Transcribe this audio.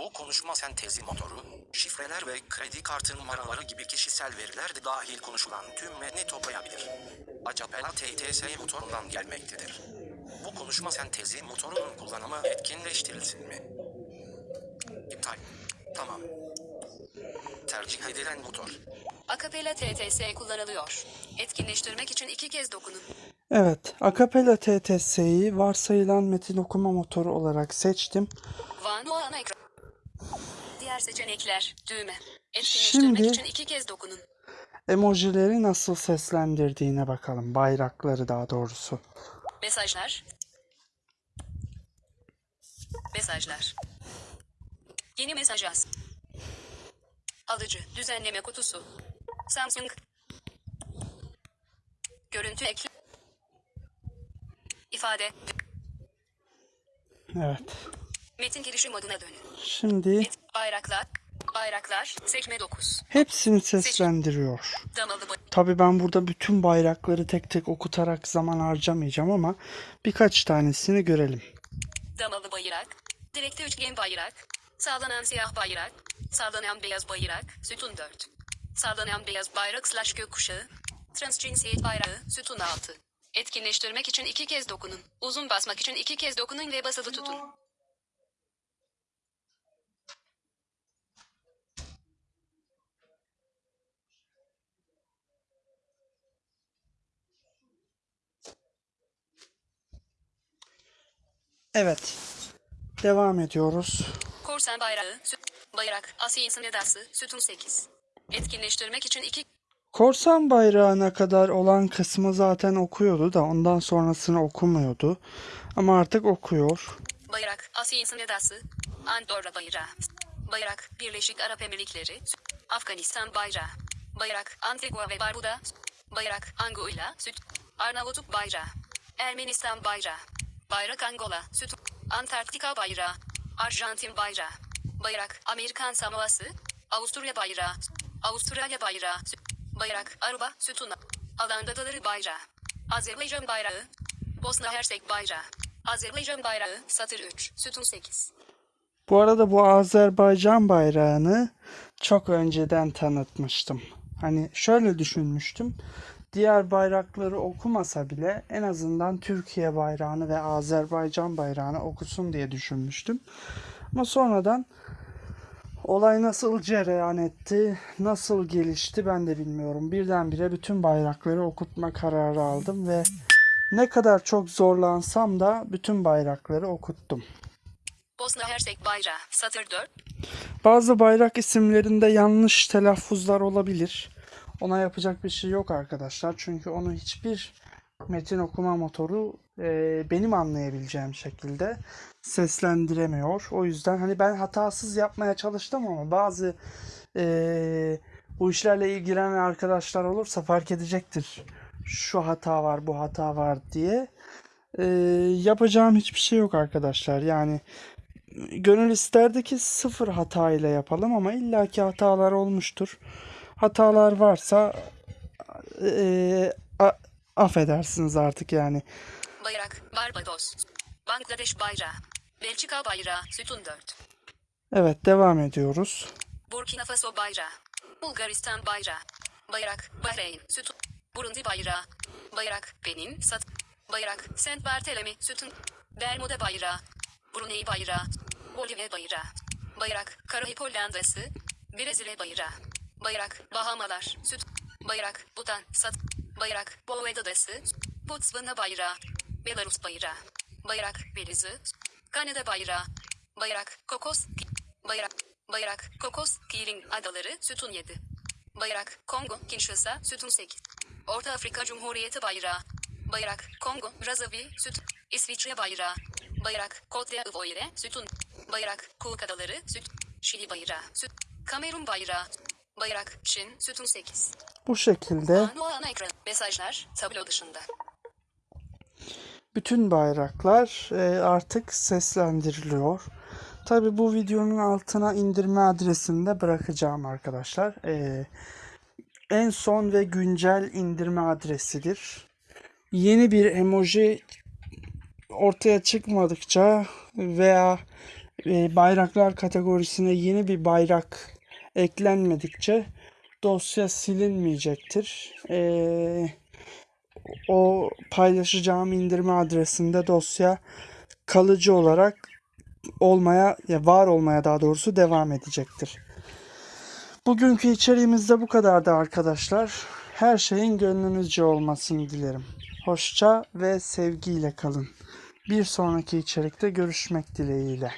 Bu konuşma sentezi motoru, şifreler ve kredi kartı numaraları gibi kişisel veriler de dahil konuşulan tüm metni toplayabilir. Acapella TTS motorundan gelmektedir. Bu konuşma sentezi motorunun kullanımı etkinleştirilsin mi? İptal. Tamam. Tercih edilen motor. Akapela TTS kullanılıyor. Etkinleştirmek için iki kez dokunun. Evet, Acapella TTS'yi varsayılan metin okuma motoru olarak seçtim. Van o ana ekran. Diğer seçenekler. Düğme. Etkinleştirmek Şimdi- için iki kez dokunun. Emojileri nasıl seslendirdiğine bakalım. Bayrakları daha doğrusu. Mesajlar. Mesajlar. Yeni mesaj yaz. Alıcı. Düzenleme kutusu. Samsung. Görüntü ekle. İfade. Evet. Metin girişi moduna dönün. Şimdi bayraklar. Bayraklar. Sekme 9. hepsini seslendiriyor. Tabii ben burada bütün bayrakları tek tek okutarak zaman harcamayacağım ama birkaç tanesini görelim. Damalı bayrak. Direkte üçgen bayrak. Sağlanan siyah bayrak. Sağlanan beyaz bayrak. Sütun 4. Sağlanan beyaz bayrak slash gökkuşağı. Transcinsiyet bayrağı. Sütun 6. Etkinleştirmek için iki kez dokunun. Uzun basmak için iki kez dokunun ve basılı tutun. Evet. Devam ediyoruz. Korsan bayrağı. Süt, bayrak. Asiyinsin edası. Sütun 8. Etkinleştirmek için iki Korsan bayrağına kadar olan kısmı zaten okuyordu da ondan sonrasını okumuyordu. Ama artık okuyor. Bayrak, Asiyinsin edası, Andorra bayrağı. Bayrak, Birleşik Arap Emirlikleri, Afganistan bayrağı. Bayrak, Antigua ve Barbuda. Bayrak, Anguilla, Süt, Arnavutluk bayrağı. Ermenistan bayrağı. Bayrak Angola, Süt, Antarktika bayrağı. Arjantin bayrağı. Bayrak, Amerikan Samoası, Avusturya bayrağı. Avustralya bayrağı. Bayrak, Aruba, Sütuna. Alanda Adaları bayrağı. Azerbaycan bayrağı. Bosna Hersek bayrağı. Azerbaycan bayrağı satır 3 sütun 8. Bu arada bu Azerbaycan bayrağını çok önceden tanıtmıştım. Hani şöyle düşünmüştüm. Diğer bayrakları okumasa bile en azından Türkiye bayrağını ve Azerbaycan bayrağını okusun diye düşünmüştüm. Ama sonradan olay nasıl cereyan etti, nasıl gelişti ben de bilmiyorum. Birdenbire bütün bayrakları okutma kararı aldım ve ne kadar çok zorlansam da bütün bayrakları okuttum. Bosna Hersek bayrağı satır 4. Bazı bayrak isimlerinde yanlış telaffuzlar olabilir. Ona yapacak bir şey yok arkadaşlar. Çünkü onu hiçbir metin okuma motoru e, benim anlayabileceğim şekilde seslendiremiyor. O yüzden hani ben hatasız yapmaya çalıştım ama bazı e, bu işlerle ilgilenen arkadaşlar olursa fark edecektir. Şu hata var, bu hata var diye. E, yapacağım hiçbir şey yok arkadaşlar. Yani gönül isterdi ki sıfır hata ile yapalım ama illaki hatalar olmuştur. Hatalar varsa eee, a- affedersiniz artık yani. Bayrak Barbados. Bangladeş bayrağı. Belçika bayrağı sütun 4. Evet devam ediyoruz. Burkina Faso bayrağı. Bulgaristan bayrağı. Bayrak Bahreyn sütun. Burundi bayrağı. Bayrak Benin sat. Bayrak Saint Barthélemy sütun. Bermuda bayrağı. Brunei bayrağı. Bolivya bayrağı. Bayrak Karayip Hollandası. Brezilya bayrağı. Bayrak Bahamalar süt. Bayrak Butan sat. Bayrak Boğaz Adası. Botswana bayrağı. Belarus bayrağı. Bayrak Belize. Kanada bayrağı. Bayrak Kokos. Bayrak Bayrak Kokos Kirin Adaları sütun 7. Bayrak Kongo Kinshasa sütun 8. Orta Afrika Cumhuriyeti bayrağı. Bayrak Kongo Brazzaville sütun. İsviçre bayrağı. Bayrak Côte d'Ivoire sütun. Bayrak Cook Adaları süt. Şili bayrağı süt. Kamerun bayrağı. Bayrak Çin sütun 8. Bu şekilde ana ekran. Mesajlar tablo dışında. bütün bayraklar e, artık seslendiriliyor. Tabi bu videonun altına indirme adresini de bırakacağım arkadaşlar. E, en son ve güncel indirme adresidir. Yeni bir emoji ortaya çıkmadıkça veya e, bayraklar kategorisine yeni bir bayrak eklenmedikçe dosya silinmeyecektir. E, o paylaşacağım indirme adresinde dosya kalıcı olarak olmaya ya var olmaya daha doğrusu devam edecektir. Bugünkü içeriğimiz de bu kadardı arkadaşlar. Her şeyin gönlünüzce olmasını dilerim. Hoşça ve sevgiyle kalın. Bir sonraki içerikte görüşmek dileğiyle.